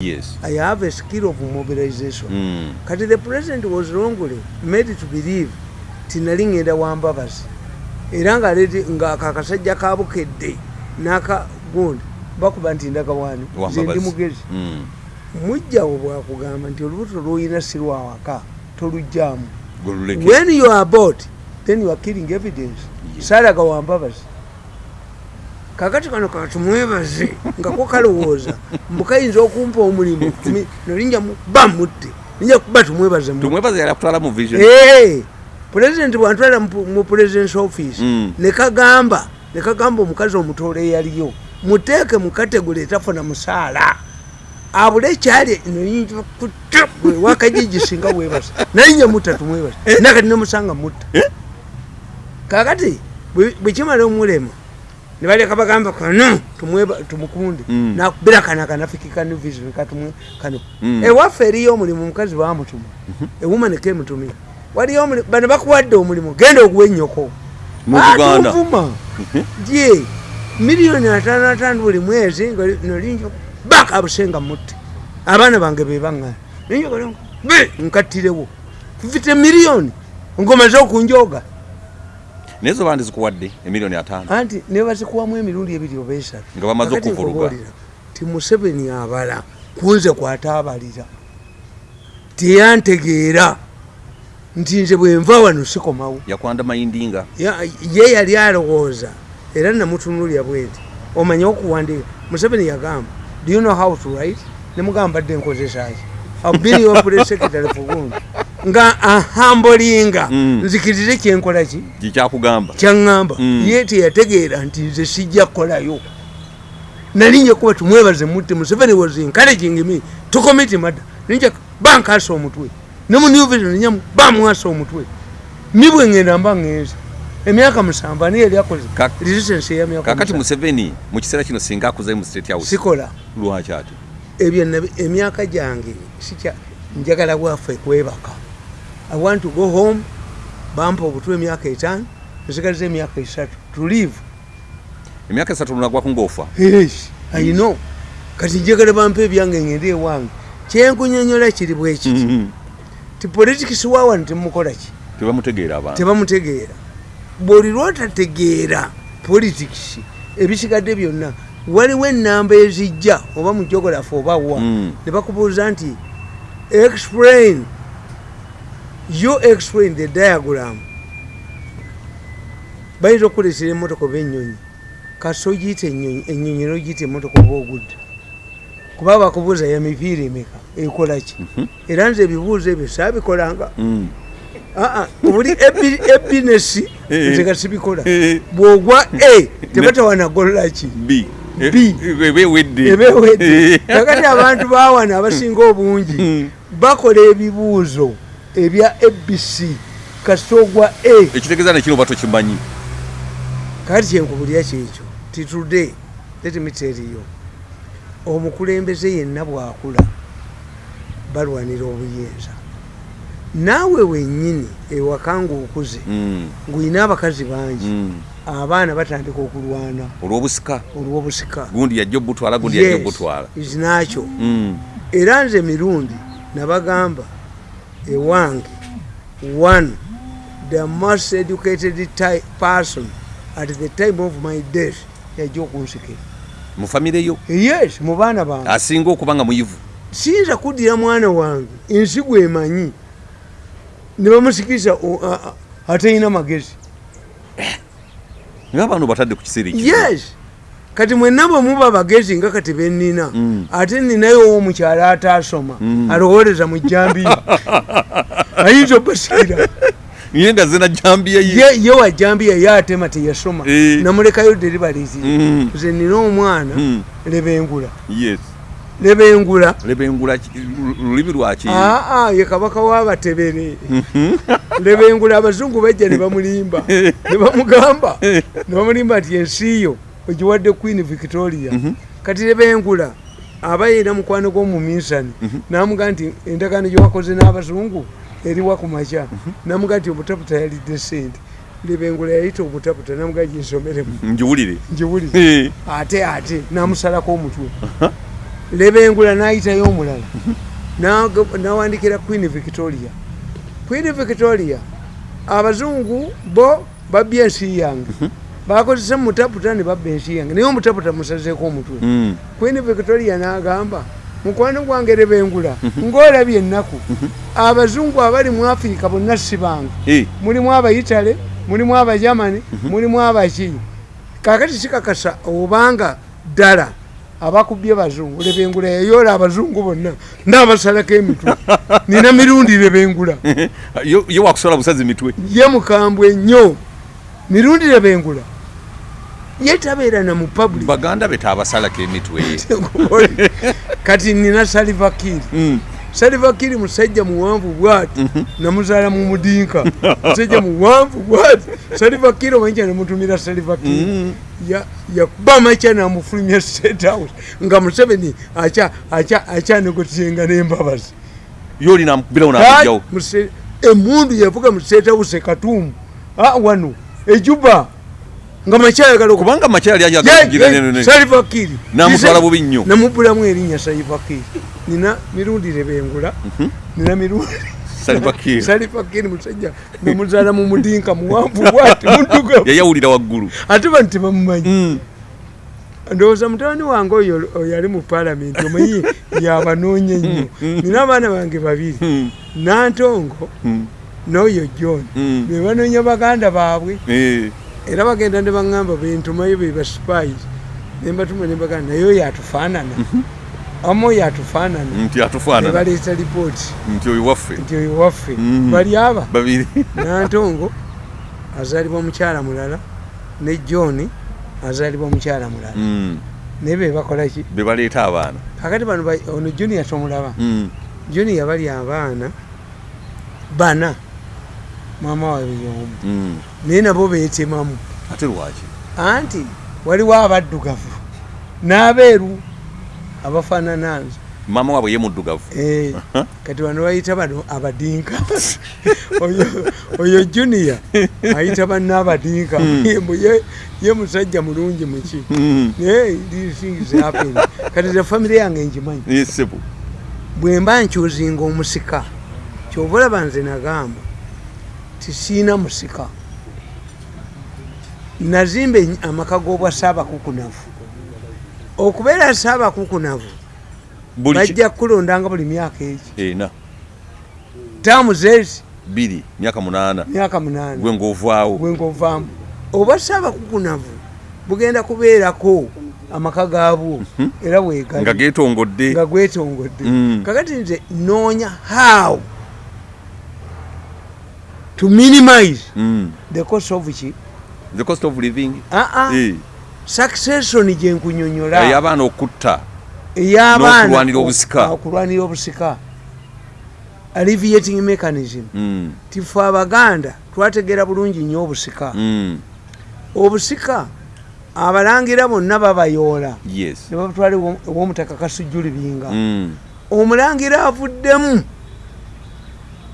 Yes. I have a skill of mobilization. Mm. Kati the president was wrongly made to believe tinali ngenda wambabazi era ngaleete ngaakakasajja kabukedde n'aka gundi bakuba nti ndagawaani ze ndi Wambabazi. mugezi Mm. mujjawo bwakugamba nti olubuto lwoyina si lwawaka tolugjamu Goluleke. when you are bought then you are killing evidence Yeah. saalaga wambabazi kakati kano katumwebaze nga ko kalowooza mbukayinza okumpa omulimu mi- nolinja mu- ba mutte. Ninja kuba tumwebaze Eh, president bwantwala mu- presidence office Mm. nekagamba nekagamba omukazi omutoole eyaliyo muteeke mu kategule etafuna musaala. Abule ekyali wakajiji singa webasa nalinye mutta tumwebasa nakati nemusanga mutta. Kakati bwe- bwekimala omulema nebaleka bagamba kano tumukunde Mm. nakubira kana kanafikikani vision katumwe kano Mm. ewaffe eriyo omulimu omukazi bamutuma ewuma nekemutumira waliyo omulimu bano bakuwadde omulimu genda oguwa ennyoko Buganda. atumvuma ye miliyoni ataano ataano buli mwezi nolinja baka busenga mutte abaana bange bebaŋŋana ninjoga be nkattirewo kufite miliyoni ngomaze okunjoga naye zo bandi zikuwadde emiliyoni ataano. Anti nebazikuwamu emirundi ebiri oba esatu. Nga bamaze nkubuulira, ti museveni abala kunze kwataabalira. Teyantegeera. Nti nze bwenva wano sikomawo. Yakwanda mayindinga. Ya- ye yali alowooza. Era namutunulya bwenti omanye okuwandiika? Museveni yagamba do you know how to write? Nemugamba badde nkozesaki abiniopuresekretary fugundi nga ahambolinga Mm. nzikirize kyenkola ki? Gikyakugamba kyaŋŋamba Mm. ye teyategeera nti nze sijja kukolayo. Nalinye kuba tumwebaze mutte museveni was encouraging me to commit murder. Ninja bankasa omutwe. Ne mu new vision ninyamu bamwasa omutwe. Ni bwe ŋŋenda mba ŋŋenza emyaka musanvu ani yali akoze? Resistance eyamyaka kakati museveni mu kiseera kino singa akuze mu state house sikola. lwaki ati ebyo emyaka gyange sikya njagala bwaffe kwebaka i want to go home bampa obutwe emyaka etaano nsigaliza emyaka esatu to live. Emyaka esatu lunagwaku ngaofa yes i know. Kati njagala bampa ebyange ngende ewange. Kyenkunyonyola kiri bwekiti Mhm. ti politics wawano temukola ki? Tebamutegeera abantu. Tebamutegeera. Bwoli lwotategeera politics ebisigadde byonna waliwo enamba ezijja oba mujogolafu oba wa Mm. ne bakubuuza nti explain you explain the diagram. Bayinza okukuleetera emotoka oba ennyonyi. Kasi ogiyita ennyonyi ennyonyi nogiyita emotoka oba ogudde. Kuba bakubuuza ya mipiira emeka ekola ki? Era nze ebibuuzo ebyo saabikolanga. Mm. Ah, ah, buli ebi- ebinesi Eh. nze nga sibikola. Eh. bwogwa a tebatawanagolola ki? B. Ebewedde kakati abantu bawana abasinga obungi Mm. bakola ebibuuzo ebya abc kasita ogwa a. Ekitegeeza nekino oba tokimanyi? Kakati kyenkubulya kyekyo ti today let me tell you omukulembeze yenna bwakula balwanira obuyinza. Naawe wennyini ewaka ngaokuze Mm. ng'olina abakazi bangi Mm. abaana batandika okulwana. Olw'obusika? Olw'obusika. Gundi yajja obutwala gundi yajja obutwala. izinakyo Mm. era nze mirundi nabagamba ewange one the most educated person at the time of my death yajja okunsikira. Mu famire yo? Yes mu baana bange. Asinga okuba nga muyivu. Siyinza kuddira mwana wange ensi gwemanyi ne bamusikiriza atalina magezi. Nga abantu batadde ku kiseera yes kati mwenna bwe muba bagezi nga kati bennina Mm. ate ninayo owomukyala ataasoma Mm. alowooleza mu jambiya ayinza obasikira ye nga zena jambiya ye. Ye wa jambiya ye atema teyasoma. Eh. namulekayo deribalizi Mm. nze nina omwana Mm. lebengula yes. Lebengula lebengula lulimi lwaki aa ye kabaka w'abatebere lebengula abazungu bajja ne bamulimba ne bamugamba. Ne bamulimba nti ensi yo ogiwadde queen victoria. Kati lebengula aba yina mukwano gw'omuminsani namuga nti endagaano gyewakoze n'abazungu eriwa ku makya namuga nti omutaputa yalidde sente lebengula yayita omutaputa namuga nti nsomeremu njiwulire njiwulire Eh. ate ate namusalako omutwe lebengula nayitayo omulala. Nawandikira queen victoria. Queen victoria abazungu bo babya ensi yange bakozesa mutaputa ne babba ensi yange naye omutaputa musazeeko omutwe. Mm. queen victoria n'agamba mukwano gwange lebengula ng'olabye ennaku abazungu abali mu afirika bonna si bange mulimu abaitale mulimu abajamani mulimu abaki kakati sikakasa obanga ddala abakubye bazungu lebengula yayoola abazungu bonna n'abasalako emitwe. Nina mirundi lebengula yo yo wakusola busazi mitwe. Ye mukambwe nnyo. Mirundi lebengula ye tabeera na mu public. Baganda be tabasalako emitwe. Kati nina salivakiri Mm. salivakiri musajja muwanvu bwati. Namuzaala mu mudinka. Musajja muwanvu bwati. Salivakiri omanyi namutumira salivakiri Mm. Ya- yakuba makya namufulumya state house nga museveni akyanegotiyenga n'embabazi. Yo olina mukubirawo Kati nakujjawo muse- emundu yavuga mu state house e katumu. Ah, wano ejuba nga makyayagala kubanga makyali ayagala kugira nene salivakiri Namutwala bubi nnyo. namubulamu erinnya salivakiri nina mirundi lebengula. Nina mirundi salivakiri musajja namuzaala mu mudinka muwanvu bwati yayawulira waggulu. Ate bano tebamumanyi Mm. ndowooza mutabani wange oyo oyo ali mu paalamenti omanyi yabanoonya ennyo. nina abaana bange babiri Mm. nantongo Mm. n'oyo john. Mm. be banoonya baganda baabwe. Eh. Era bagenda ne baŋŋamba bentumayo be baspais nembatuma ne baganda naye oyo atufaanana amu oyo atufaanana nti atufaanana nebaleeta lipooti nti oyo waffe. Nti oyo waffe. Mhm. bali aba. Babiri. Nantongo azaalibwa mukyala mulala ne john azaalibwa mukyala mulala. Mm. naye be bakolaki be baleeta abaana. Kakati bano ba- ono junior tomulaba junior bali abaana bana maama waabwe y'omu Mm. naye nabo beetemamu ate lwaki? Anti waliwo abaddugavu n'abeeru abafaanana nze maama waabwe ye muddugavu. Eh, kati bano bayita bano abadinka. Oyo- junior ayita banna abadinka. Mbu ye- musajja mulungi muki Mm. naye things happen. kati ze famire yange ngimanyi. Eh, bwe mba nkyuzinga omusika kyova olaba nze nagamba tisiina musika. Nazimba amaka g'obwa saabakukunavu okubeera saabakukunavu bajja kukulondanga buli myaka egi taamu zeezi bbiri myaka munaana. Myaka munaana. Gwe ng'ovaawo. Gwengovaamu oba saabakukunavu bugenda kubeerako amaka gaabwo. Era nga weegali geetongodde. Nga gwetongodde. Mm. kakati nze noonya how to minimize Mm. the cost of ki the cost of living aa Eh. succession gye nkunyonyola ey'abaana okutta ey'abaana n'okulwanira obusika. okulwanira obusika alleviating mechanism Mm. tife abaganda twategeera bulungi nnyo obusika Mm. obusika abalangira bonna babayoola yes ne babatwala ewo- ew'omutaka kasujjuli binga Mm. omulangira avuddemu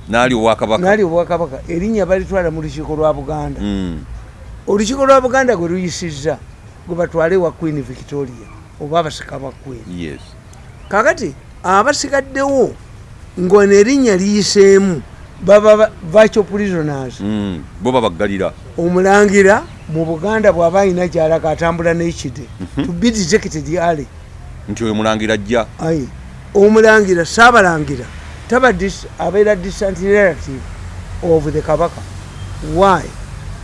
naali obwakabaka. Erinnya balitwala mu lukiiko lwa buganda. Mm. olukiiko lwa buganda gwe luyisizza gwe batwale wa queen victoria oba abasika ba queen. Yes. Kakati abasigaddewo ng'ono erinnya liyiseemu baba ba- virtual prisoners. Mm. bo babaggalira. Omulangira mu buganda bw'aba alina gyalaga atambula n'ekide to be detected early nti oyo mulangira ajja. Omulangira saabalangira taba abeera distant relative of the kabaka. Why?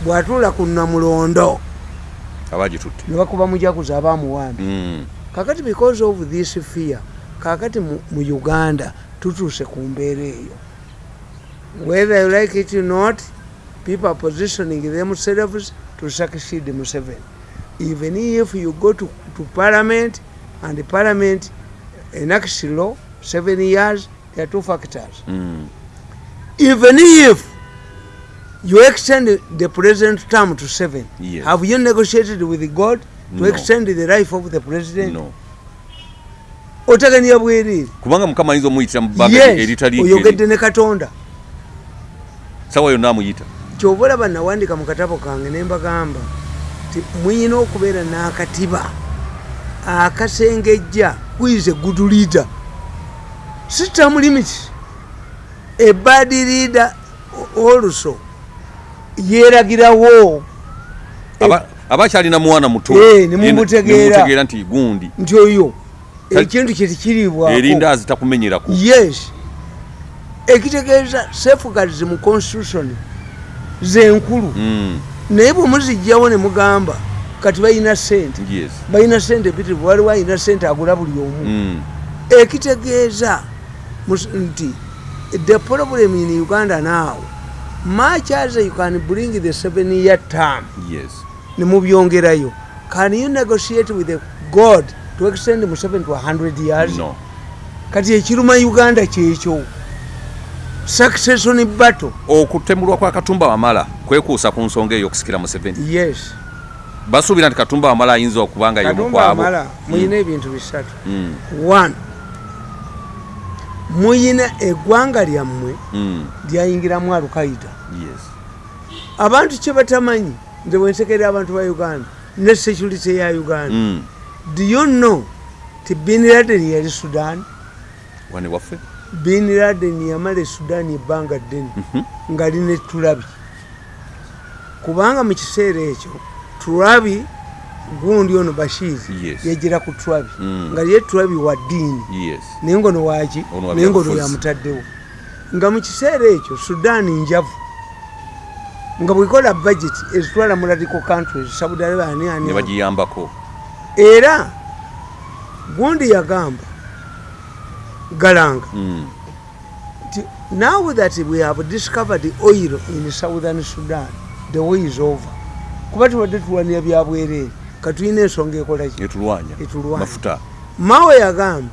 Bw'atuula ku namulondo. Abagitutte ne bakuba mujaguzi abaamuwambi Mm. kakati because of this fear kakati mu, uganda tutuuse ku mbeera eyo. Whether you like it or not people are positioning themselves to succeed museveni. Even if you go to, to parliament and parliament enacts law seven years there are two factors. Mm. even if you extend the present term to seven Yes. have you negotiated with god to No. extend the life of the president? No. Otegania bwereere kubanga mukama ayinza omuyitira mu bbanga eritali oyogedde ne katonda. Sawa yonna amuyita. Kyova olaba nawandika mu katabo kange ne mbagamba ti muyina okubeera n'akatiba akasengejja kwize good leader si term limit a bad leader also yeragirawo Aba- abakyalina mwana muto. Eh, ne mumutegeera. nemutegeera nti gundi. Nti oyo ekintu kyetikiribwako erindaazi takumenyerako yes. Ekitegeeza safeguards mu constitution zenkulu. Mm, naye bwemuzijjawo ne mugamba kati balina sente yes. Balina sente mpitirivu waliwo alina sente agula buli omu. Mm, ekitegeeza nti the problem in uganda now much as you can bring the seven year term yes. nemubyongerayo can you negotiate with the god to extend museveni to 100 years? No. Kati ekiruma uganda kyekyo succession battle okutemulwa kwa katumba wamala kwekuusa ku nsonga eyo okusikira museveni yes. Basuubira nti katumba wamala ayinza okubanga yomukwabo muyina ebintu bisatu. Mm, one muyina eggwanga lyammwe mm, lyayingiramu alukaida yes. Abantu kyebatamanyi nze bwensekerera abantu ba uganda ne security ya uganda. Mm, do you know ti bin laden yali sudan? Wane waffe? Bin laden yamala e sudan ebbanga ddene Mhm. nga line tulabi kubanga mu kiseera ekyo tulabi gundi ono bashir Yes. yajira ku tulabi Mm. nga ye tulabi wa ddiini. Yes. Naye ngono waki Ono wa naye ngono yamutaddewo. Nga mu kiseera ekyo sudaani njavu. Nga bwekola budget ezitwala mu radical countries saudi arabia ani ani ne bagiyambako. Era gundi yagamba galanga Mm, nti now that we have discovered oil in southern sudan the way is over. Kuba tubadde tulwanira byabwereere katulina ensonga ekolaki etulwanya. Mawe yagamba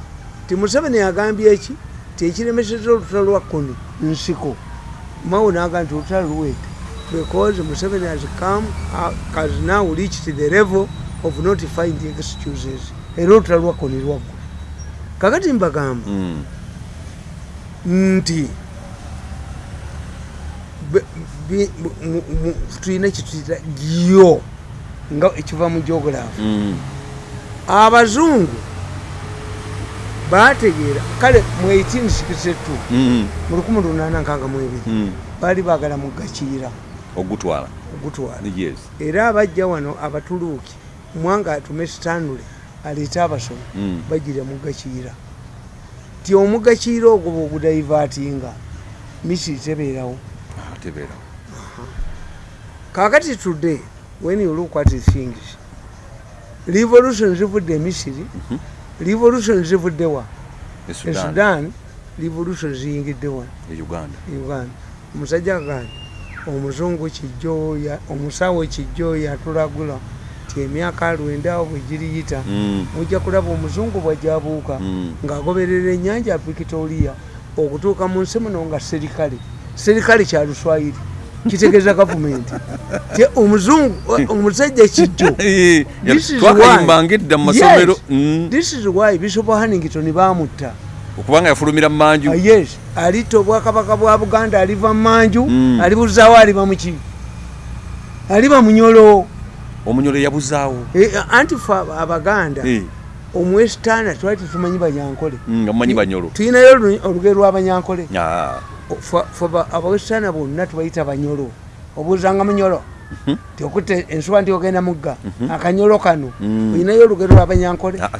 ti museveni yagambye eki tekiremeseza olutalo lwa kuni nsiko. Mawe nagamba nti olutalo luwete because museveni has come uh, has now reached the level of not finding excuses. Era olutalo lwa kuni lwaggwa kakati mbagamba Mm, nti tulina kituyita gyo nga ekiva mu geography mm, abazungu bategeera kale mu 1862 mm, mu 1862 mm. baali baagala mugakiira ogutwala? Ogutwala. Era abajja wano abatuluuki mwanga atume stanule aleete abasomi Mm. bagira mugakiira ti omugakiira ogwo bwogudaivatinga misiri tebeerawo. Ah, tebeera kakati today when you look at things revolution zivudde e misiri revolution zivudde wa esudan sudan. Revolution ziyingidde wa uganda. Uganda. Omusajja agamba omuzungu kijjo ya- omusawo kijjo yatulagula ti emyaka lwenda awo bwe giriyita Mm, mujja kulaba omuzungu bwajjabuuka Mm. ng'agoberera ennyanja ya victoria okutuuka mu nsi muno nga serikale serikale kya luswayiri kitegeeza gavumenti Ti omuzungu omusajja kijjo twakayimbanga edda mu masomero. Mm, this is why bishop hannington bamutta. Okubanga yafulumira mu manju Ah, yes. Alitta obwakabaka bwa buganda aliva mu manju Mm. alibuzaawo aliba muki aliba munyolo omunyolo yabuzaawo. Eh, anti fe abaganda omwesitaana twali tetumanyi banyankole. Mm, nga mumanyi banyolo. tulinayo olu- olugero lw'abanyankole Ah, abawesitaana bonna tubayita banyolo obuuzanga munyolo tiokutta ensuba nti ogenda mugga. Akanyolo kano Mm. olinayo olugero lw'abanyankole ah,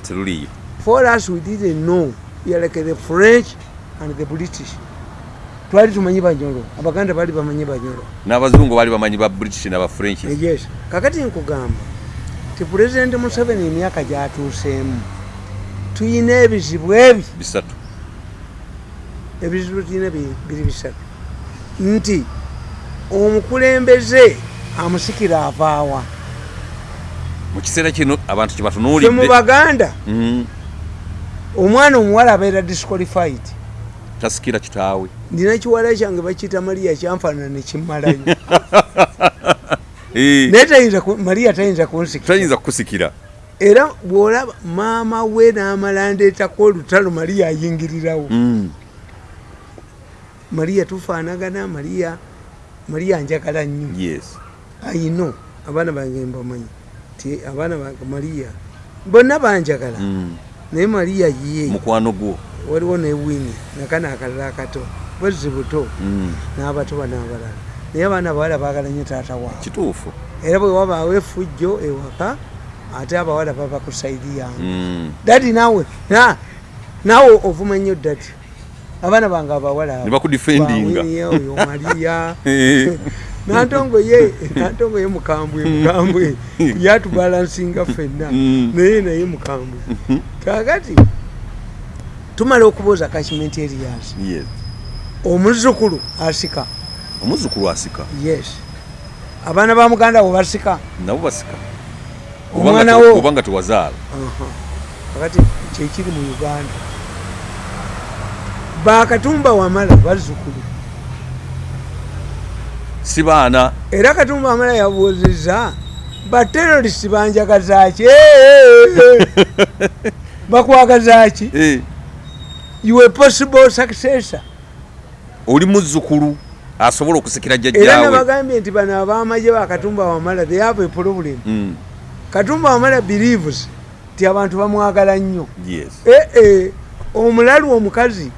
for us we didn't know. Like the french and the british. Twali tumanyi banyolo abaganda bali bamanyi banyolo n'abazungu baali bamanyi ba british n'aba french. Yes. Kakati nkugamba ti pulezidenti museveni emyaka gyatuuseemu tuyina ebizibu ebi. Bisatu ebizibu tuyina bi- biri bisatu. Nti omukulembeze amusikira avaawa mu kiseera kino abantu fe mu kyebatunuulidde baganda Mm, omwana omuwala abeera disqualified. Tasikira kitaawe. Ndina kiwala kyange bakiyita mariya kyanfaanana nekimmalayo Eh, naye mariya tayinza kunsikira. Kukusikira. Era bwolaba maama we n'amala ndeetako olutalo mariya ayingirirawo. Mm, mariya tufaanagana mariya mariya njagala nnyo. Yes. Ayino abaana bange mbamanyi ti abaana bange mariya bonna banjagala. Mm. naye mariya ye. Mukwano gwo. Waliwo ne wini nakana akalala akato bwezi buto. Mm. n'abatoba n'abalala naye abaana abawala baagala nnyo taata waabwe kituufu. Era bwe wabaawo efujjo ewaka ate abawala baba kusaidi yange. Mm. dadi naawe na- naawe ovuma nnyo dadi abaana bange abawala Ne bakudefendinga. Bawini, oyo mariya nantongo ye mukambwe mukambwe. Yatubalansinga ffenna. Mm. naye naye mukambwe. Kakati tumala okubuuza kashimenti erias Yes. omuzukulu asika. Omuzukulu asika? Yes. Abaana ba muganda wo basika? Nabo basika. Omwana wo. kubanga tewazaala. Kakati kyekiri mu uganda bakatumba wamala bazzukulu. Si baana. Era katumba wamala yabuuzizza baterorisi banjagazaki bakwagazaki Eh, iwe possible successor. Oli muzzukulu asobola okusikira era jjajjaawe nabagambye nti bano abamaje bakatumba wamala they have a problem. Mm, katumba wamala believes nti abantu bamwagala nnyo. Yes. ee omulalu omukazi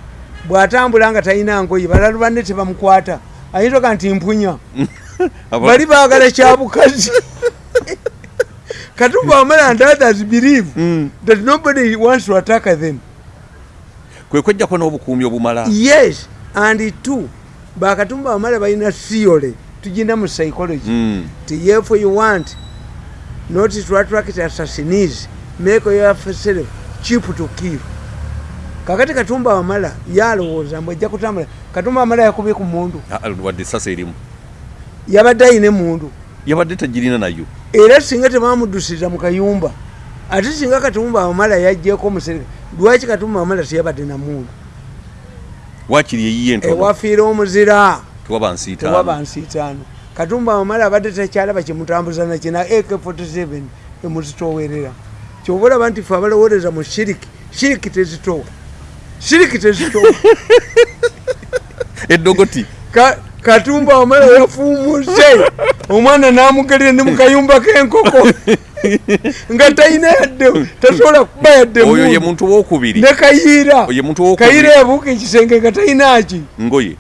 bw'atambula nga talina ngoye balalu banne tebamukwata. Ayinza oga nti mpunya. Bali baagala kyabukazi katumba wamala and others believe Mm. that nobody wants to attack them. Kwe kwejjako n'obukuumi obumala. Yes and two bakatumba wamala balina theory tugina mu psychology. Mm, if you want not to attract assassins make yourself cheap to kill kakati katumba wamala yalowooza mbwe ejja kutambula katumba wamala yakubye ku mundu. Ah, wadde esasa erimu. Yabadde ayina emundu. Yabadde tagirina nayo. Era singa tebamuddusiza mu kayumba ate singa katumba wamala yajjeko omusereka lwaki katumba wamala teyabadde na mundu? Waakiri eyiye entono ewafiira omuzira. Tewaba nsiitaano. Tewaba nsiitaano. Katumba wamala abadde takyalaba kyemutambuza nakina ak47 emuzitowerera kyoba olaba nti fe abalowooleza mu shiriki shiriki tezitowa shiriki tezitowa eddogoti Ka- katumba wamala yafuumuse omwana namugerera ne mukayumba k'enkoko. Nga talina yadde tasobola kuba yadde oyo ye muntu owokubiri ne kayiira kayiira yabuuka ekisenge nga talina ki? Ngoye.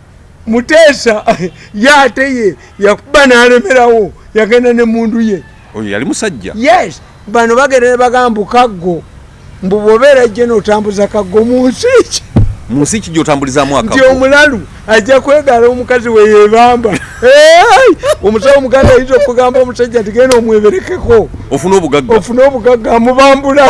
Muteesa ye ate ye yakuba n'alemerawo yagenda ne mundu ye. Oyo yali musajja. Yes bano bagenda ne bagamba kaggo mbu bwobeera jje n'otambuza kaggo mu nsi ki? Mu nsi ki gy'otambulizaamu nti akago omulalu ajja kwegala omukazi we yebamba Hey! omusawo omuganda ayinza okugamba omusajja nti genda omweberekeko. Ofuna obugagga? Ofune obugagga amubambula.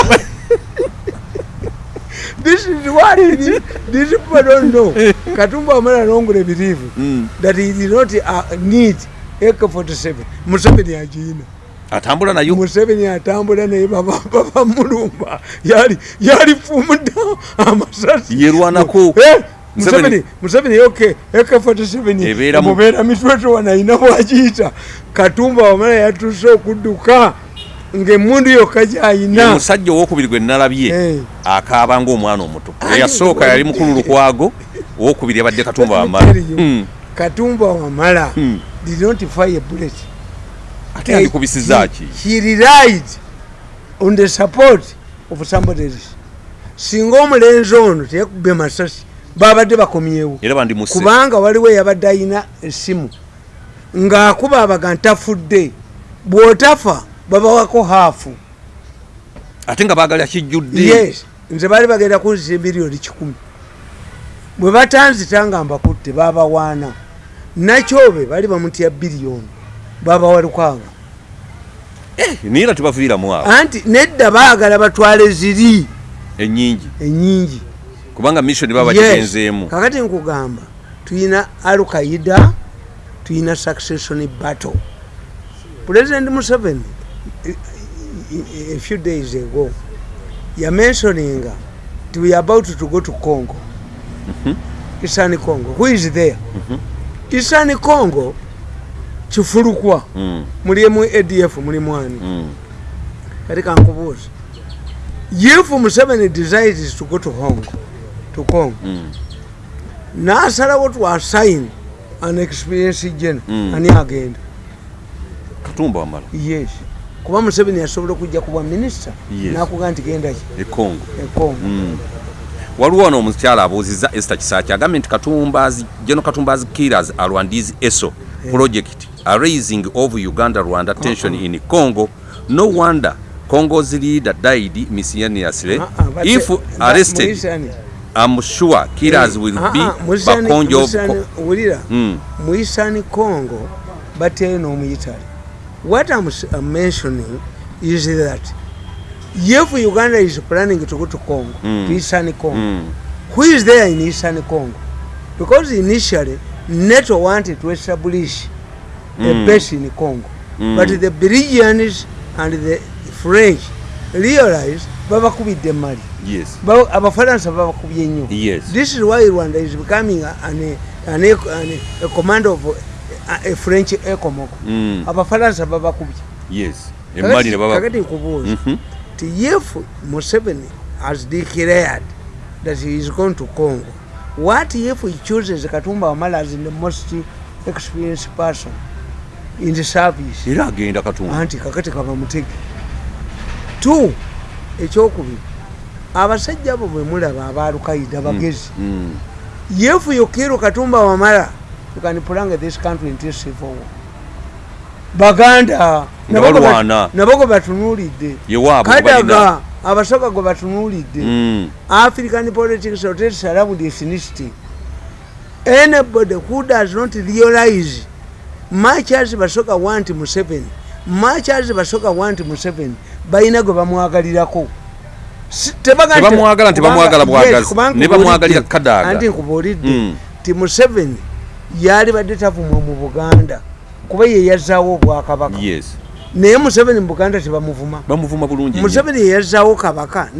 This is what it is. these people don't know. Katumba wamala nongule believe Mm. that he did not uh, need. Ak47 museveni agiina atambula nayo? Museveni atambula naye babamulumba yali yali fumudda amasasi. Yerwanako. Eh, Museveni- museveni. Museveni ok ak47 Ebeera mu- mubeera mitwetwana ayina bwagiyita. Katumba wamala yatuse okudduka ngaemundu yokka gyayina. Musajja owokubiri gwe nalabye Eh. akaaba ngaomwana omuto. Eyasooka yali mukulu lukwago owokubiri yabadde katumba Let me wamala katumba wamala Mm. did not fire bullet ate yandikubisiza ki he relied on the support of somebody else. Singa omulenzi ono teyakubbe masasi babadde bakomyewo. Era bandimuse kubanga waliwo eyabadde ayina essimu. Ng'akuba abaga ntafudde bw'otafa babawako haafu. Ate nga baagala kijjudde. Yes nze baali bagenda kunzisa emiliyoni kikumi. Bwe batanzita nga mbakutte babawaana nakyobe baali bamutya biliyoni babawa lukanga naye era tebaviiramu awo. Anti nedda baagala batwale ziri. Ennyingi. Enyingi kubanga mission baba Yes. bagigenzeemu. Kakati nkugamba tuyina alukaida tuyina succession battle. President museveni eh, eh, a few days ago yamentioninga nti we are about to go to congo. Isani congo. Who is there? Isani congo kifulukwa. Mm, mulimu adf muli mwani mm. kati kankubuuza if museveni decides to go to hong to congo Mm. nasalawo twasign an experience general ani agenda? Katumba wamala. Yes. Kuba museveni yasobola okujja kubwa minisita Yes. nakuga nti gendaki ekongo ekongo Mm. waliwo ono omukyala abuuziza esther kisaki agambye nti katumbazi geno katumbazi killers alwandizi eso project are raising of uganda rwanda tension in congo. No wonder congo's leader died miscellaneously Ah, ah, but if the- arrested Muisani- i'm sure killers will Ah, be ah, Muisani- bakonjo wulira Mm. muisani congo bateyo n'omuyitale what I'm, I'm mentioning is that if uganda is planning to go to congo Mm. to eastern congo Mm. who is there in eastern congo? Because initially nato wanted to establish a Mm. base in congo. Mm. but the belgians and the french realized babakubidde mali. Yes. Ba- abafalansa babakubye nnyo yes. This is why rwanda is becoming an, an, an, a command of a, a french ecomoco Mm. abafalansa babakubye. Yes. Emali ne baba kakati nkubuuza Mhm. ti if museveni has declared that he is going to congo. What if he chooses katumba wamala as the most experienced person in the service. Era agenda katumba anti kakati kaba mutege. T ekyokubiri abasajja abo bwe mulaba abalukaida bagezi Mm. you kill katumba wamala you can prolong this country into civil war baganda gwe batunuulidde kadaga abasoka gwe batunuulidde. Mm. african politics rotates around ethnicity anybody who does not realize much as basoka want museveni. Much as basoka want museveni. Balina gwe bamwagalirako. Anti nkubuulidde Mm. ti museveni yali badde tavumwa mu buganda kuba ye yazaawo obwakabaka. Yes. Naye museveni mu buganda tebamuvuma. Museveni yeyazzaawo kabaka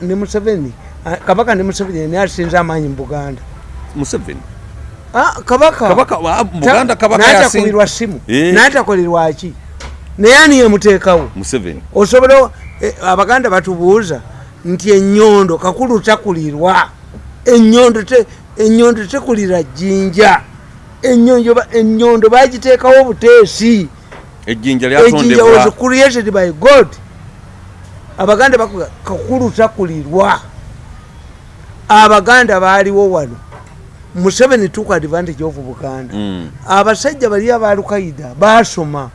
ne museveni kabaka ne museveni ni asinza amaanyi mu buganda. Museveni kabaka. Kabaka wa- buganda kabaka yasin simu. Eh. natakolerwaki naye ani yemuteekawo museveni. Osobola eh, abaganda batubuuza nti enyondo kakulu takulirwa. Enyondo te- enyondo tekulira jjinja. Ennyonjo ba- enyondo bagiteekawo obuteesi. Ejjinja ejjinja was lyatondebwa created by god. Abaganda bakuga kakulu takulirwa. Abaganda baaliwo wano museveni took advantage of buganda. Mm. abasajja bali abalukaida basoma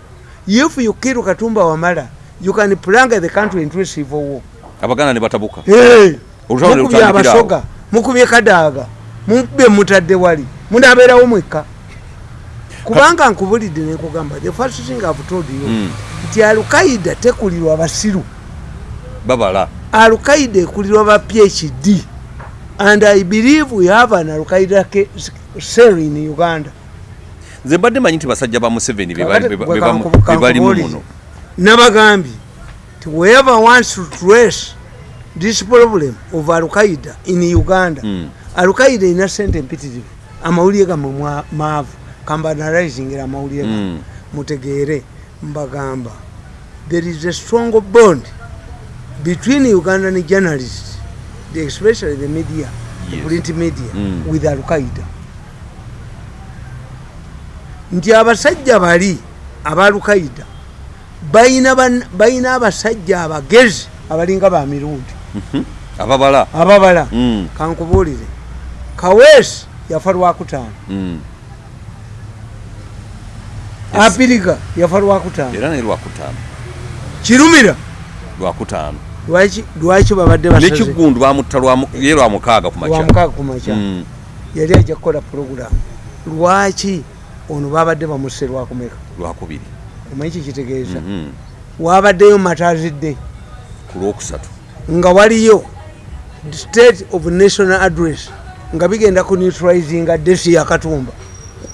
if you kill katumba wamala you can plunge the country into civil war. Abaganda ne batabuka. Hey, ne mukubye abasoga mukubye kadaaga mukubye mutadde wali munaabeerawo mwekka. Kubanga nkubulidde nekugamba the first thing I've told you Mm. nti alukaida tekulirwa abasiru babala. Alukaida ekulirwa ba phd and i believe we have an alukaida cell in uganda. Nze mbadde manyi nti basajja ba museveni be bali- Kakati be- gwe be bamu- kankubu- be balimu kankubuulize. muno. Nabagambye nti whoever wants to trace this problem of alukaida in uganda. Mm. alukaida ina sente mpitirivu. Amawulire gamwe mwa- maavu. Kambanalizingira amawulire gamwe Mm. mutegeere mbagamba. There is a strong bond between ugandan journalists the- especially the media the Yes. print media Mm. with alukaida nti abasajja bali bayina ban- bayina abasajja abagezi abalinga ba mirundi Mhm. ababala ababala Mm. kankubuulire kaweesi yafa lwakutaano Mm. Yes. apiriga yafa lwakutaano era naye lwakutaano kirumira lwakutaano lwaki babadde basaze? Nekigundu bamutta ye lwamukaaga ku makya. Lwamukaaga ku makya. Mm. yali ajja kukola puroguramu lwaki ono babadde bamusse lwakumeka lwakubiri omanyi kikitegeeza Mhm. wabaddeyo matazidde ku lwokusatu. Nga waliyo state of national address nga bigenda ku neutralizinga desi yakatumba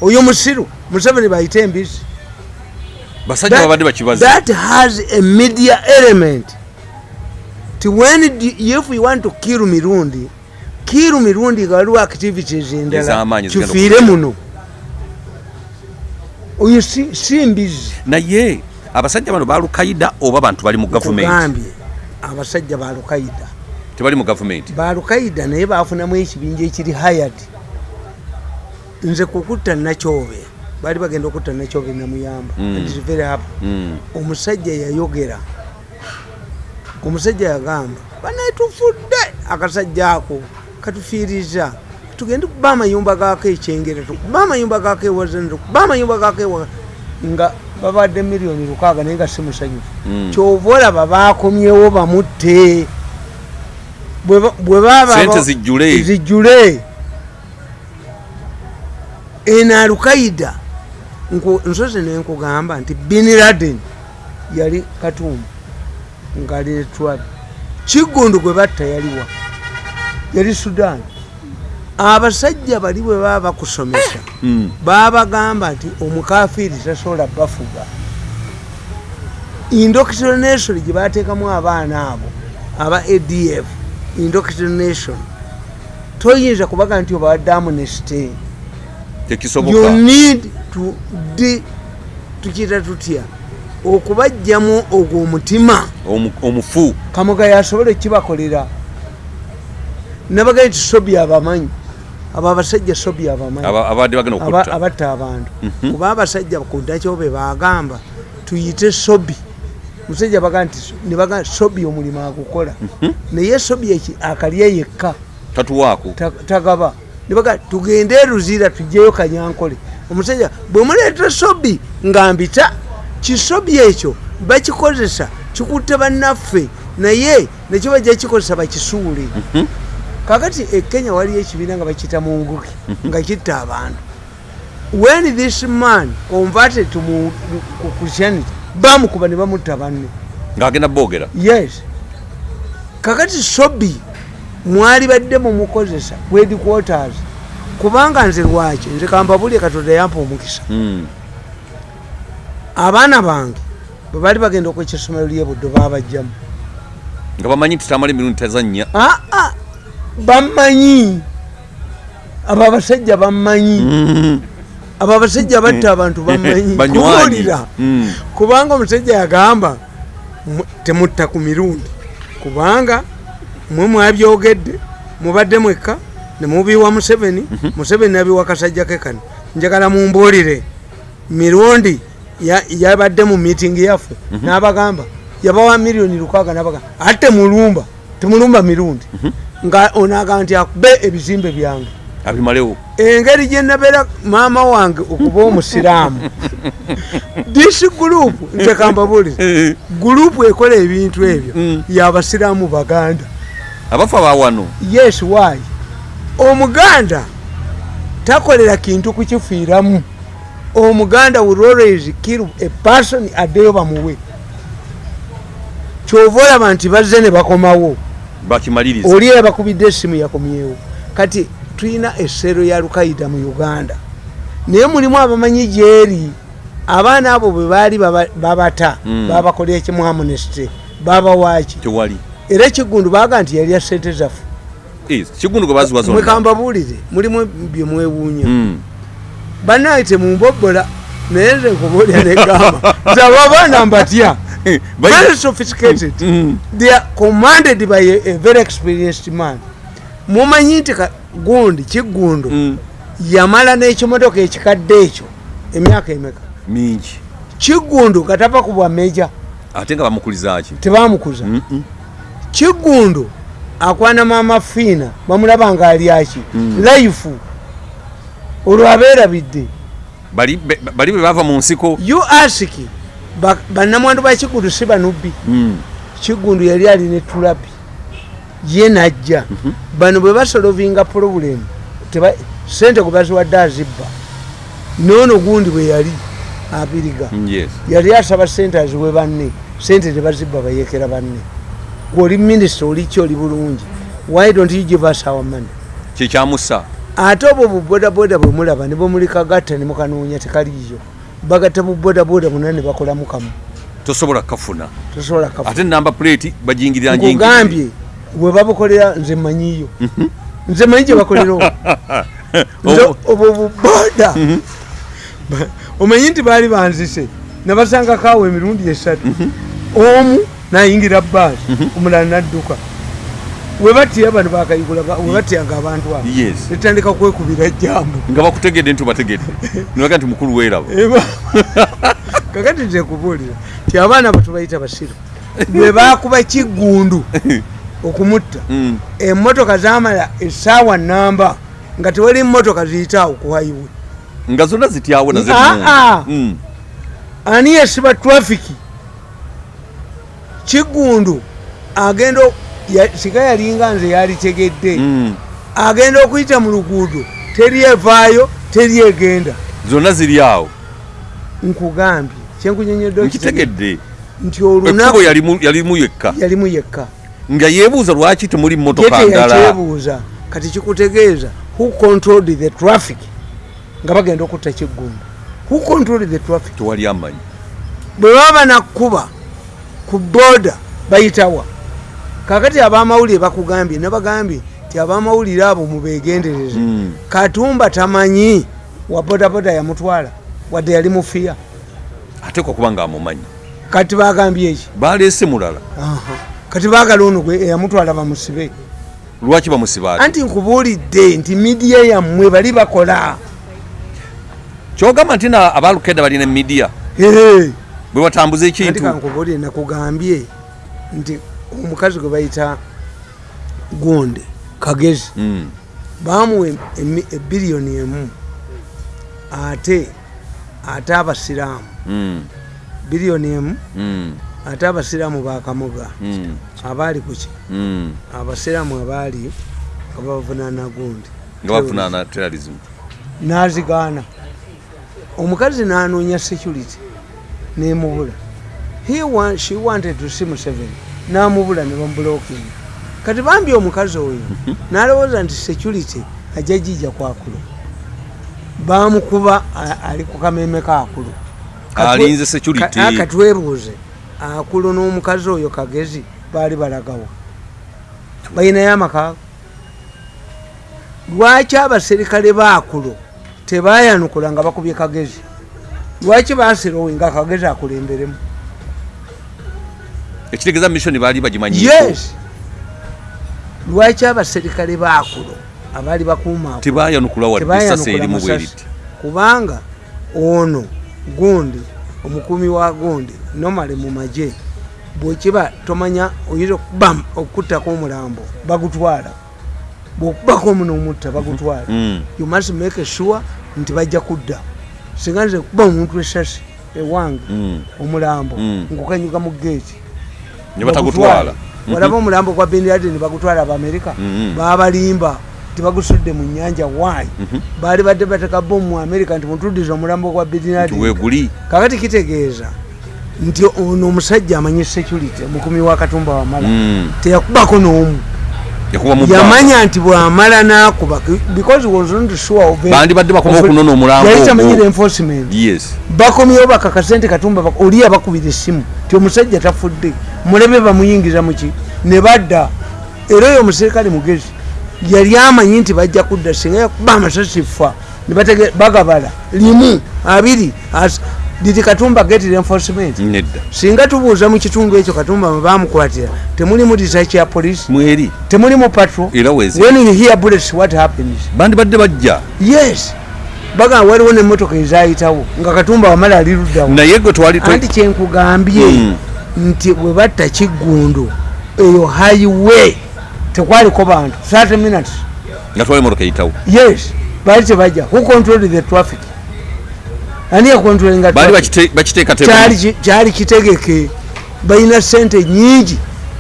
oyo musiru museveni bayite embisi basajja babadde bakibazi that has a media element ti when if you want to kill mirundi kill mirundi nga waliwo activities endala kifiire okukola. muno oyo si si mbizi naye abasajja bano balukaida oba bantu bali mu gavumenti kugambye abasajja balukaida tebali mu gavumenti balukaida naye bafunamu ekibinja ekiri hayad nze kukutta nakyobe baali bagenda okutta nekyobe namuyamba Mm. And it's very happy. Mm. omusajja yayogera omusajja yagamba banaye tufudde akasajja ako katufiiriza. Tugende kuba amayumba gako ekyengera tukuba amayumba gako ewazana tukuba amayumba gako ewa nga babadde miliyoni lukaaga naye nga si musanyufu. Mm. kyova olaba bakomyewo bamutte. Bwe ba- bwe baba Sente zijjule. zijjule. Eno alukaida nsozi nenkugamba nti bin laden yali katumba ngaali netwali kigundu gwe batta yaliwa yali sudan. Abasajja bali bwe baba bakusomesa Mm. babagamba nti omukafiiri tasobola bafuga. Indoctrination gye bateekamu abaana abo aba adf indoctrination toyinza kubaga nti obawadde amnesty. You need to tukiyita tutya? Okubajjamu ogwo omutima Omu- omufu. Kamuga yasobole kibakolera. Nabagaa nti sobi abamanyi abo abasajja sobi abamanyi aba- abadde bagenda aba- okutta. abatta abantu. Mhm. kuba abasajja ku ndakyobe bagamba tuyite sobi musajja baga nti nebaga sobi omulimu agukola. Naye sobi eki akalye yekka. Tatuwaako. Ta- tagaba. Nebaga tugende eruzira tujjeyo kanyankole. Omusajja bwe muleeta sobi nga mbita kisobi ekyo bakikozesa kikutte bannaffe naye nekyo bajja kikozesa bakisuule kakati e kenya waliyo ekibiina nga bakiyita munguki nga kitta abantu. When this man converted to christianity bamukuba ne bamutta banne. Ng'agenda boogera? Yes. Kakati sobi mwali badde mumukozesa headquarters kubanga nze lwaki? Nze kampabulye katonda yampa omukisa. Mm. abaana bange bwe baali bagenda okwekya essomero lyebuddo babajjamu nga bamanyi nti tamala emirundi tazannya aa bamanyi abo abasajja bamanyi Mm. abo abasajja batta abantu bamanyi kubuulira. Mm. kubanga omusajja yagamba mu- temutta ku mirundi. Kubanga mwe mwabyogedde mubadde mwekka nemubiwa museveni museveni nabiwa kasajja ke kano njagala mumbuulire. Mirundi yabadde mu miitingi yaffe n'abagamba yabawa miliyoni lukaaga nabagamba ate temulumba temulumba mirundi. Nga onagamba nti akube ebizimbe byange. Abimalewo. Engeri gyenabeera maama wange okuba omusiraamu. Disi gurupu ntekambabulire gurupu ekola ebintu ebyo Mm. yabasiraamu baganda. Abafu abawano yes why? Omuganda takolera kintu kukifiiramu omuganda will always kill a person addeyo bamuwe kyova olaba nti bazze ne bakomawo. Bakimaliriza. Oli yabakubidde esimu yakomyewo. Kati tulina essero ya lukaida mu uganda. Naye mulimu abamanyi gyeri. Abaana abo bwe baali baba- babata Mm. babakolera ekimu amunesty babawaki tewali. Era ekigundu baga nti yalya sente zaffe mwekambabuulire mulimu byemwewuunya Mm. Banaye temumbobola naye nze nkubuulira negamba zaba abaana mbatya? Eh, very sophisticated. Mm. they are commanded by a, a very experienced man. Mumanyi nti gundi kigundu Mm. yamala n'ekimotoka ekikadde ekyo emyaka emeka? Mingi. Kigundu nga tava ku bwameja ate nga bamukulizaki tebamukuza. Mm-mm. kigundu akwana maama fiina bamulaba nga alyaki Mm. life olwo abeerabidde. Bali bwe bava mu nsiko. You ask ba- bannamwandu ba kigundu si banubbi. Mm. kigundu yali alina etulabi ye najja. Bano bwe basolovinga pulobulemu sente gwe baziwadde azibba. Noono gundi bwe yali abiriga. Yali asaba sente aziwe banne. Sente tebazibba bayekera banne. Gweoli minisita oliki oli bulungi. Why don't you give us our money? Kyekyamusa ate obwo bubodaboda bwe mulaba ne bwemulikagatta ne mukanoonya tekaliiyo. Bagatta bubodaboda buna ne bakolamu kamu tosobola kafuna tosobola kafu ate namba plate bajingirira nkugambye bwe babukolera nze manyiyo nze manyi gye bakolera obwo. buboda. Ba- omanyi nti baali banzise nabasangako awo emirundi esatu. Omu nayingira baasi omulala nadduka webatya bano bakayigula webatyanga abantu abo yes. netandika kwekubira jambu nga bakutegedde nti obategedde. Nibaga nti mukulu weeraba kakati ntekubulira ti abaana batubayita basiru bwe bakuba kiggundu okumutta Mm. emmotoka zamala essaawa namba nga tewali mmotoka ziyitaawo ku highway. Nga zonna zityawo naze Ah, ah. Mm. ani yesiba trafiki kiggundu agenda sika yalinga nze yalitegedde Mm. agenda okuyita mu luguudo teryevaayo teryegenda zonna ziri awo. Nkugambye kyenkunyonyedde nkitegedde. Nti olunaku yalimu- yekka. Yalimu yekka. Nga yeebuuza lwaki temuli ye mmotoka ndala. teyakyebuuza kati kikutegeeza who controlled the traffic? Nga bagenda okutta kiggundu who controlled the traffic? Tewali amanyi. Bwe baba nakkuba ku booda bayitawa kakati abamawulire bakugambye nabagambye nti abamawulire abo mubegendereze Mm. katumba tamanyi wa bodaboda yamutwala wadde yali mufiya. Ateekwa kuba nga amumanyi. Kati bagambye eki baleese mulala. Kati baagala ono gwe eyamutwala bamusibe. Lwaki bamusiba anti nkubuulidde nti midiya yammwe bali bakola. Kyogamba nti na abalukeda balina emidiya Ehe. bwe batambuza anti ekintu kankubuulire nakugambye nti omukazi gwe bayita gonde kagezi Mm. bamuwa ebiliyoni emu ate ate abasiraamu. Mm. biliyoni emu Mm. ate abasiraamu bakamuga abaali kuki abasiraamu abaali nga bavunaana gundi nazigaana. Omukazi nanoonya security nemubula. She wanted to see museveni namubula ne bamubulokinga kati bambi omukazi oyo nalowooza nti security ajja jijja kwakulu bamukuba ali ku kameme kakulu Alinze security. katwebuuze akulu n'omukazi oyo kagezi baali balagawa balinayo amakaago lwaki abaserikale bakulo tebayanukula nga bakubye kagezi? Lwaki basirowe nga kagezi akulemberemu ekitegeeza mission baali bagimanyi yes. Lwaki abaserikale bakulo abaali bakuuma tebayanukula wadde esasa erimu bwe riti kubanga ono gundi omukumi wa gundi nomale mu magye bwekiba tomanya oyinza okuba okuttako omulambo bagutwala. Bwokubako omunomutta bagutwala. Mm. you must make sure nti bajja kudda. Singa nze kuba omuntu esasi ewange Mm. omulambo Mm. ngukanyuga mu geeti ne batagutwala. Walaba omulambo gwa bin laden bagutwala abamerika Mhm. babalimba tibagusudde mu nyanja waayi Mhm. baali badde bateka bomu mu amerika nti mutuddiza omulambo gwa bin laden. Kakati kitegeeza nti ono omusajja amanyi security omukumi wa katumba wamala. Teyakubako n'omu. Yamanya nti bwamala nakuba because was not sure of bandi badde bakoma okunona omulambo yali tamanyire enforcement. Yes. Bakomyewo bakakase nti katumba oli abakubira essimu ti omusajja tafudde mulebe bamuyingiza muki ne badda. Era oyo omuserikale mugezi yali amanyi nti bajja kudda singa yakuba amasasi fa bagabala limu abiri didi katumba getira enforcement. Nedda. Singa tubuuza mu kitundu ekyo katumba mwe bamukwatira temulimu research ya polisi mweri temulimu patro era wezi. When you hear bullets what happens? Bandi badde bajja. Yes. Bagamba waliwo nemmotoka ezayitawo nga katumba wamala ali luddawo naye gwe twali anti kyenkugambye Mm. nti bwe batta kiggundu eyo highway tekwaliko bantu. 30 minutes. Nga twali emotoka eyitawo. Yes. Baali tebajja. Who control the traffic ani yakontrolinga baali traffic? bakite- bakiteeka Kyali ki- kyali kitegeke. Balina sente nyingi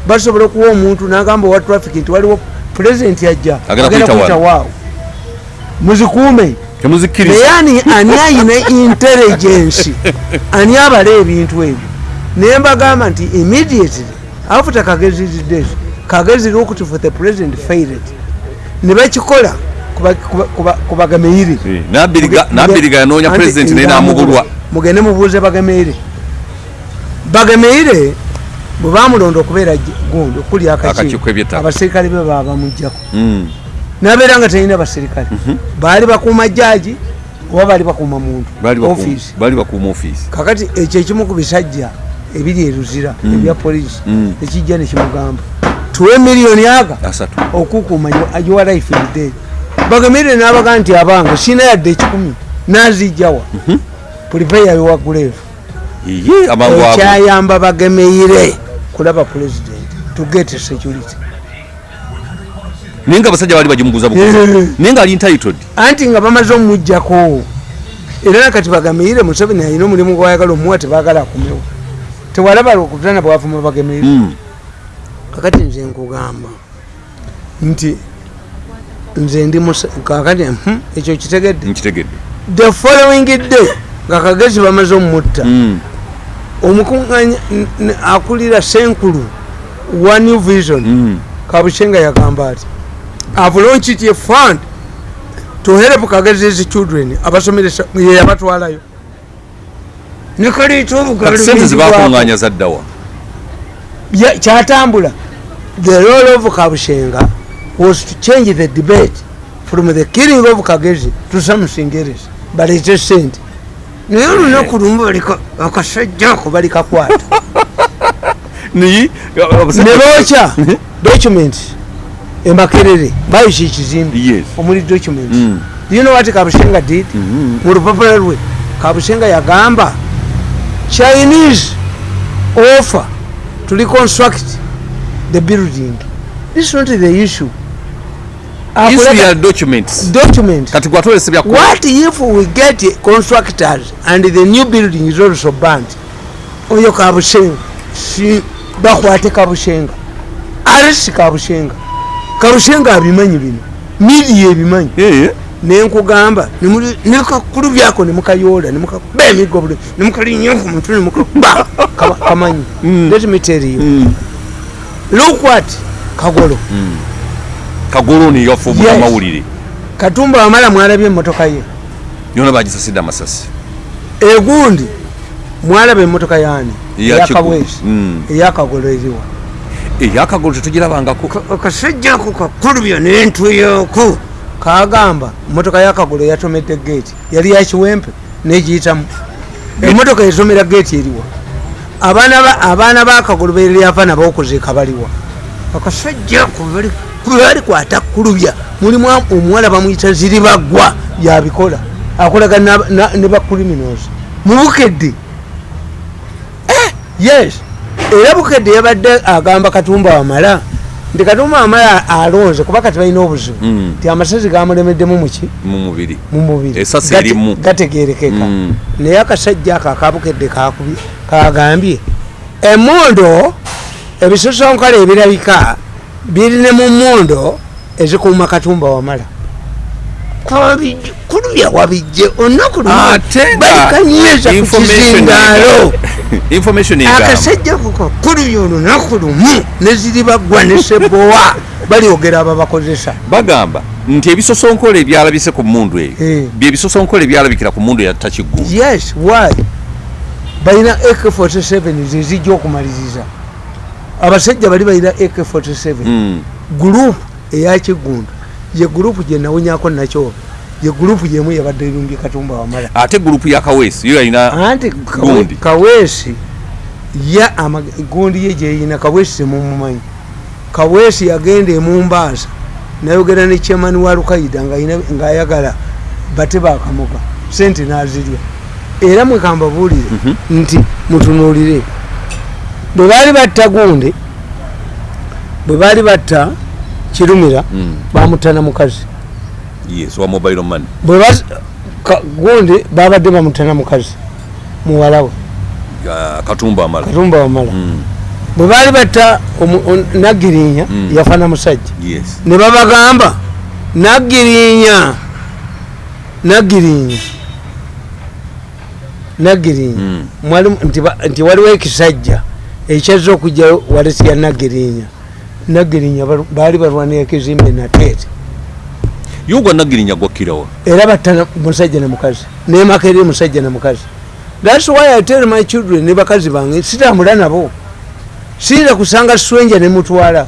basobola okuwa omuntu nagamba owa traffic nti waliwo pulezidenti ajja Agenda kuyita waawo. Muzikuume. Temuzikkiriza naye ani ani ayina intelligence? Ani abala ebintu ebyo? Naye mbagamba nti immediately after kagezi dead kagezi looked for the president failed. Ne bakikola ku bagameire Eh, Nabiriga- yanoonya president naye namubulwa amubulwa. mugende mubuuze bagameire. Bagameire bwe bamulonda okubeera gundi okulya Akakiiko. Abaserikale be baba bamugjako Mm. nabeera nga talina baserikale baali bakuuma jaji oba baali bakuuma muntu? Ofiisi. kakati ekyo ekimu ku bisajja ebiri eruzira ebya polisi Mm. ekijja nekimugamba tuwe miliyoni aga okukuuma your life in day bagemerere n'abaga nti abange sina yadde ekikumi nazijjawa. Pulipeyayo waguleevu iye amangu ago ekyayamba bagemeire kulaba president to get security. Naye nga abasajja baali bagimuguza buguzi. Eh. naye nga ali entitled. Anti nga bamaze omujjako era nakati bagemeire museveni alina omulimu gwayagala omuwa tebagala akumewo. Tewalaba okutana bwavuma bagemeire. Mm. kakati nze nkugamba nti nze ndi kakati hmm, ekyo kitegedde nkitegedde the following day nga kagezi bamaze omutta Mm. omukuŋŋanya akulira senkulu new vision Mm. kabushenga yagamba ati have launched a fund to help kagez's children abasomeresa ye yabatwalayo nekaleeta kati obugalu sente bw'enjigwako. zibakuŋŋanya zaddawa Ya- kyatambula the role of kabushenga was to change the debate from the killing of kagezi to something else baleete sente naye olunaku lumu balika akasajja ako balikakwata. Niyi ne bookya document emakerere bayisa ekizimbe. Yes. omuli document. Mm. you know what kabushenga did? Mhm. mu lupapula lwe kabushenga yagamba chinese offer to reconstruct the building. This is not the issue documents. document kati gwatolese bya what if we get constructors and the new building is also burnt? Oyo kabushenga. Si bakwate kabushenga. Aresi kabushenga. Kabushenga abimanyi bino. Midiya ebimanyi nenkugamba nekakulu byako nemukayoola nemukakuba emiggo buli nemukalinnya ku mutwe nemukakuba Kama- kamanyi. Mm. let me tell you. Mm. look what kagolo kagolo niyo Yes. afuumuka amawulire. Katumba wamala mwalabye emmotoka ye. Yona bagisasidde amasasi. Egundi mwalaba emmotoka yani Eya eyakabwezi Kigu- Mm. eyakagolo eriwa eyakagolo tetugirabangako. Akasajjako kakulubya nentuyoko kagamba motoka yakagolo yatomedde geeti yali yakiwempe negiyitamu. Emotoka esomera geeti eriwa abaana ba- abaana bakagolo beryava nabokuziika baliwa akasajjako bali kwata kulubya. Mulimu omuwala bamuyita ziribagwa yabikola. Akolaga ne bacriminals mubukedde Eh, yes. Era bukedde yabadde agamba katumba wamala nti katumba wamala alonze kuba kati balina obuzibu. Mm. nti amasasi gamulemeddemu muki mu mubiri. Mu mubiri. Essasi Gate- erimu. gategerekeka Mm. naye akasajja ako akabukedde kagambye emondo ebisosonkole ebirabika biri ne mu mondo ezikuuma katumba wamala. Kulubya wabijje olunaku Ate nga balikanyweza ku information kizindaalo. akasajja kuko kulubya olunaku lumu neziri baggwa ne sebowa balyogera ababakozesa bagamba nti ebisosonkole ebyalabise ku mundu eyo Eh. bye bisosonkole ebyalabikira ku mundu eyatta kiggulu yes why? Balina ak47 zezijja okumaliriza abasajja bali balina ak47 Mm. gurupu eyakiggundu ye gurupu gyenawunyako nakyoba ye gurupu yemu yabadde erumbye katumba wamala. Ate gurupu ya kaweesi yo yalina anti kaweesi ya ama- gundi ye gyeyina kaweesi temumumanyi kaweesi yagenda emumbaasa nayogera ne chairman wa lukaida ng'ayagala bate bakamuga sente nazirya. Era mwekambabuulire nti mutunuulire bwe baali batta gundi bwe baali batta kirumira Mm. bamutta na mukazi gundi babadde bamutta na mukazi muwala we. Ya katumba amala. Katumba wamala Mm. bwe baali batta omu- on- naggirinya Mm. yafana musajja. Ne babagamba. Mwalimu- nti ba- nti waliwo ekisajja ekyazza okujjayo walesi ya naggirinya balu- baali balwanira ekizimbe nateete yogwa nagirinya gwakkirawa era batta na- musajja ne mukazi nemakere musajja ne mukazi. Thats why i tell my children ne bakazi bange sitambula nabo. Siyinza kusanga swenja nemutwala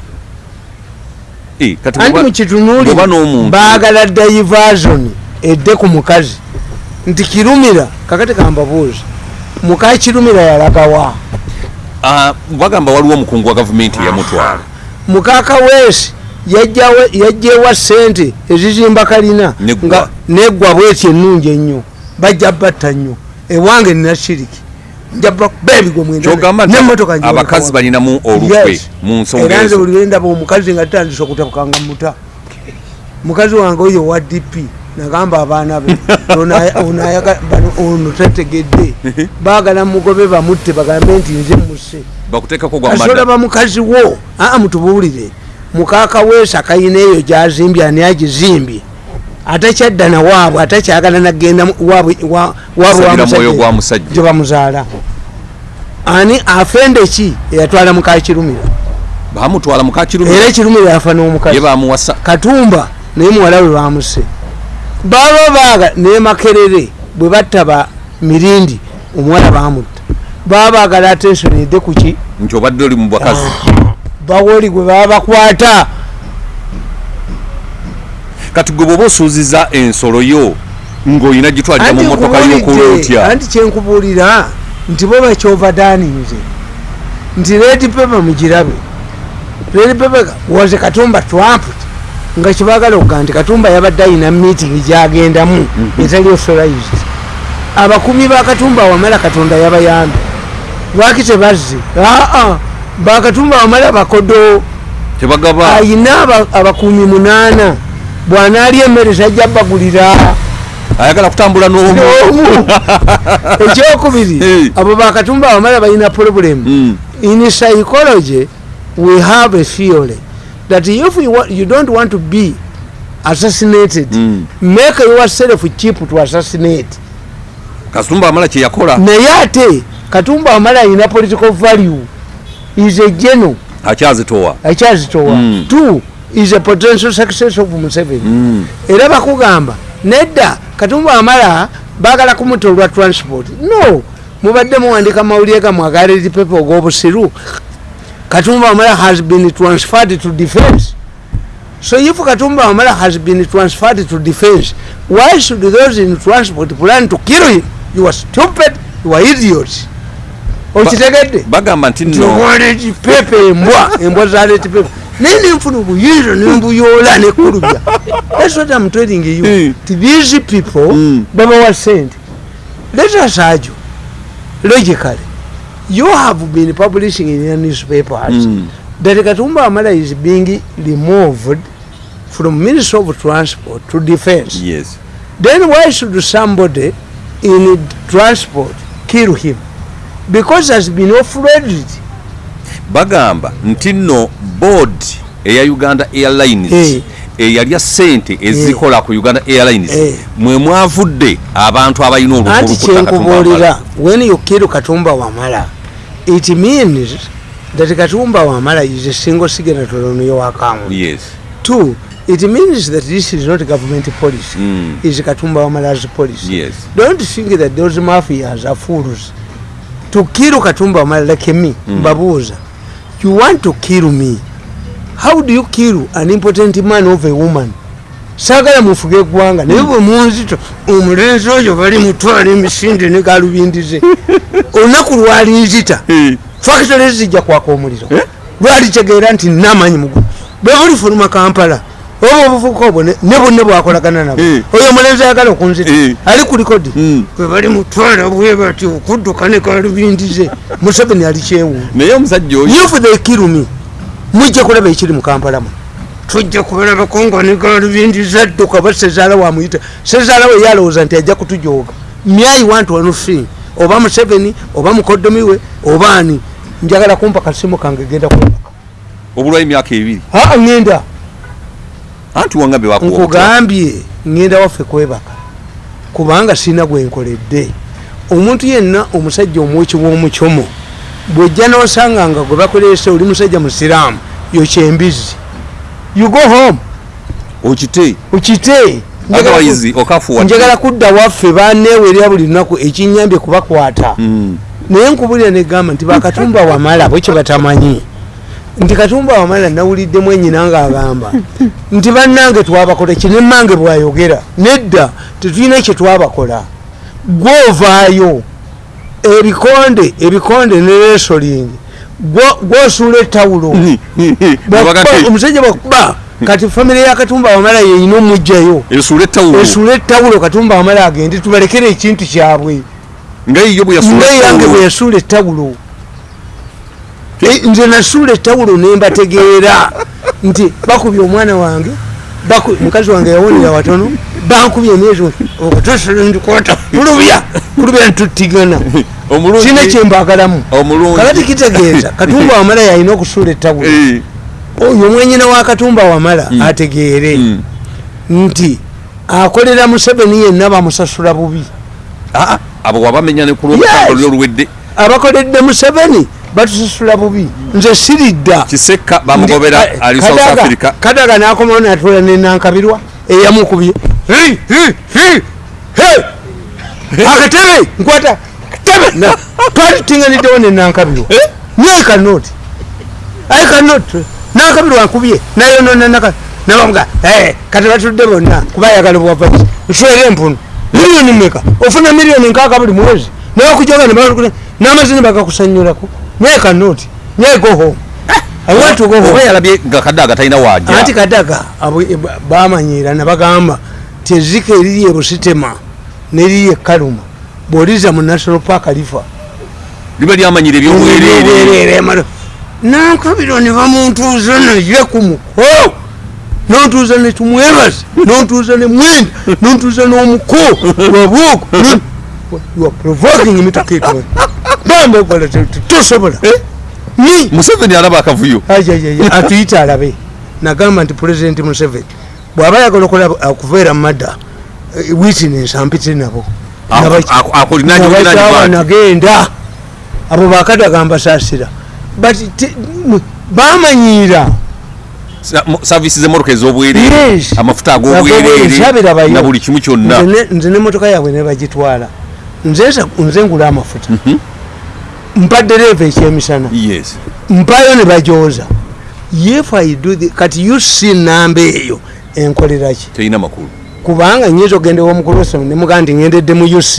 Eh, anti n'omuntu baagala diversion edde ku mukazi. Nti kirumira kakati kambabuuzi muka kirumira yalagawa bagamba waliwo omukungu wa gavumenti eyamutwala mukaka weesi yajjewa sente ezizimba kalina nga neggwa bweti ennungi ennyo bajja batta nnyo. Ewange nina shiriki njaba bebigo kyogamba nti abakazi balinamu olukwe mu nsonga era nze buli lwendaba omukazi nga tutandise okutabukanga muta. Mukazi wange oyo wa dp nagamba abaana be ono tategedde baagala mugobe bamutte bagambe nti nze muse madda bamukazi wo. Aa mutubuulire. Mukaka weesa kayina eyo gyazimbye ani agizimbye? Atakyadda nawaabwe atakyagala nagenda mu- waabwe wa- waabwe Sagira mwoyo wamusajja gwa musajja. gye bamuzaala. Ani afende ki eyatwala mukakirumira bamutwala era mukakirumye ekirumira yafa n'omukazi. Katumba naye muwala we bamuse baba baaga ne makerere bwe batta ba mirindi omuwala bamutta baba baagala atensoni edde kuki nti obadde oli mu bakazi. Bawoli gwe baba bakwata. Kati gwe bwoba osuuziza ensolo yo ng'olina gitwalira mu motoka y'okola otya anti kyenkubuulira nti bo bakyovadaninze nti redi pepa mugirabe. Redi pepa waze katumba trump nga kibagala okuga nti katumba yabadde ayina meeting gyagendamu etali authorized. Abakumi ba katumba wamala katonda yabayambe. Lwaki tebazze? Aa bakatumba wamala bakodo. Ayina aba- abakumi munaana. Bwanaalya emmere tajja bagulira ayagala kutambula n'omu. Omu ekyokubiri abo bakatumba abamala balina problem. Mm. in psychology we have a theory that if you, wa- you don't want to be assassinated Mm. make yourself cheap to assassinate. Katumba amala kye yakola. Naye ate katumba amala alina political value. Is a general akyazitowa. Akyazitowa. Mm. two is a potential success of museveni. Mm. era bakugamba nedda katumba amala bagala kumuta olwa transport. No mubadde muwandika mawulire gamwe agaleti pepe og'obusiru katumba amala has been transferred to defense. So if katumba amala has been transferred to defense why should those in transport plan to kill him? You are stupid you are idiots. Okitegedde bagamba nti nno nowaleti pepe embwa embwa zaleti pepe naye nenfuna obuyinza nembuyoola nekulubya thats what i'm telling you. Mm. these people Mm. babawa sente let us argue logically you have been publishing in your newspapers. Mm. that katumba amala is being removed from ministry of transport to defense. Yes. Then why should somebody in transport kill him? Because has been offloaded. Bagamba nti nno board eya uganda airlines Eh. eyalya sente ezikola ku uganda airlines Eh. mwe mwavudde abantu abalina anti olukulukuta kyenkubuulira when you kill katumba wamala it means that katumba wamala is a single signatory on your account. Yes. Two it means that this is not government policy. Mm. is katumba wamala's policy. Yes. Don't think that those mafias are fools. To kill katumba wamala like me mbabuuza you want to kill me. How do you kill an important man of a woman saagala mufuge eggwanga naye bwe munzito omulenzi oyo bali mutwala emisinde ne galubindize olunaku lwalinzita fakitole zijja kwaka omuliro. Lwalitegeera nti namanyi mugu. Bwe bulifuluma kampala oba obuvuka obwo ne ne bonna bwakolagana nabo oyo omulenzi ayagala okunzita. Ali ku likodi. Bwe bali mutwala bwe bati okudduka ne galubindize museveni ali kyewuunyo naye omusajja oyo if they kill me mujja kulaba ekiri mu kampala mu tujja kubalabako nga negalubindiza adduka ba sezaala wamuyita. Sezaala we yalowooza nti ajja kutujooga. Myai want one thing oba museveni oba mukoddomi we oba ani. Njagala kumpa kasimu kange genda kwebaka obulwayo emyaka ebiri. Aa ŋŋenda anti wakuwa nkugambye ŋŋenda waffe kwebaka. Kubanga sina gwenkoledde omuntu yenna omusajja omwoki w'omukyomo bwojja nosanga nga gwe bakolese oli musajja musiraamu yokyembizi you go home. Okite Njagala ku- otherwise okafuwa. njagala kudda waffe baneewerera buli lunaku ekinyambye kubakwata. Mm. naye nkubulira negamba nti bakatumba wamala bwe kyebatamanyi nti katumba wamala nawuliddemu enyina ngaagamba nti bannange twabakola kinemmange bwayogera. Nedda tetulina kyetwabakola gwovaayo ebikonde ebikonde ne resoling gwo- gwosuula Bwakuba- omusajja bwakuba kati famire ya katumba wamala yeyina omugjayo. Esuula ettawulo. Katumba wamala agende tubalekere ekintu kyabwe. Nga yiyo bwe yasuula ettawulo. Eh, nze nasuula ettawulo nembategeera nti bakubye omwana wange mukazi wange yawonera watono bankubye emyezi okutosndikota kulubya kulubya ntuttigana kina kyembagalamu kakati kitegeeza katumba wamala yalina okusuula ettawulo. Eh, oyo mwenyina wa katumba wamala Mm. ategeere mm. nti akolera museveni yenna bamusasula bubi. Ah, abo wabamenya ne ku Yes. lwolutalo luwedde abakoledde museveni batusasula bubi. Nze siridda. Kiseka bamugobera ali south Kadaga- africa. Kadaga nakomawo natula nenankabirwa eyamukubye. Akatebe nkwata katebe Na- twali tutinganiddewo nenankabirwa naye kanoti aye kanoti nankabirwa nkubye nayonona naka nabamuga kati batudde bonna kuba ayagala bwavaki nswere empunu miliyoni meka ofuna miliyoni nkaaga buli mwezi? Nabakujoga n'amazini bagakusanyulako. Naye kanoti naye go home. I want to go home. oba yalabye nga kadaga talina waja anti kadaga abo- e- ba- bamanyira nabagamba ti ezzika eriri e busitema neriri e kaluma bwoliza mu national park lifa liba lyamanyira ebyobwereere nankabiro ne bamuntuuza naye ku muko nontuuza ne tumwebaze nontuuza ne mwenda nontuuza n'omuko wabuuko you are provoking me to keep going. Bambekola tosobola. Ni museveni alaba akavuyo. Atuyita alabe. Nagamba nti pulezidenti museveni. Bw'aba yagala okola okuveera mu madda eh, witness ampite nabo akolinanyobiranyibwa nagenda. Abo bakadaga mbasasira but bamanyira savisi zemotoka ez'obwereere Yes. amafuta ag'obwereere na buli kimu kyonna. Nze ne- nze nemotoka yaabwe nebagitwala nze ngula amafuta. Mpa dereva ekyemisana. Yes. Mpayo ne bajoza if i do the, kati uc namba eyo enkoleraki terina makulu kubanga nyinza ogenda ewomukulu wesome nemugaa nti ngendedde mu uc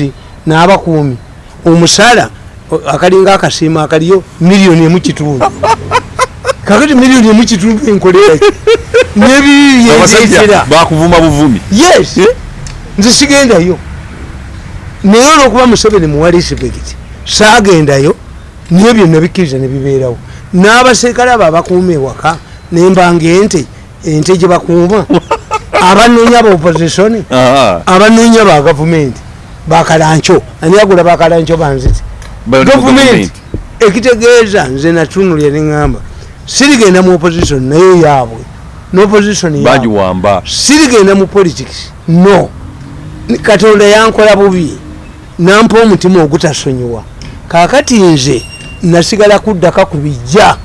n'abakuumi. Omusala akalinga akasiima akaliyo miliyoni emu kitundu. Kakati miliyoni emu kitundu enkoleraki nebiri abasajja yendetera bakuvuma buvumi. Yes. Nze sigendayo. Naye olwokuba museveni muwa respect saagendayo niyo byonna bikkiriza nebibeerawo n'abaserikale abo abakuuma ewaka nembanga ente ente gye bakuuma abanoonya ba opposition Aha. abanoonya ba gavumenti bakalanco ani agula bakalanco banziti gavumenti ekitegeeza nze natunulya neŋŋamba sirigenda mu opposition naye yaabwe. N'opposition yaabwe. Bagiwamba. Sirigenda mu politics. No. Katonda yankola bubi. Nampa omutima ogutasonyiwa. Kakati nze nasigala kuddaka ku bijja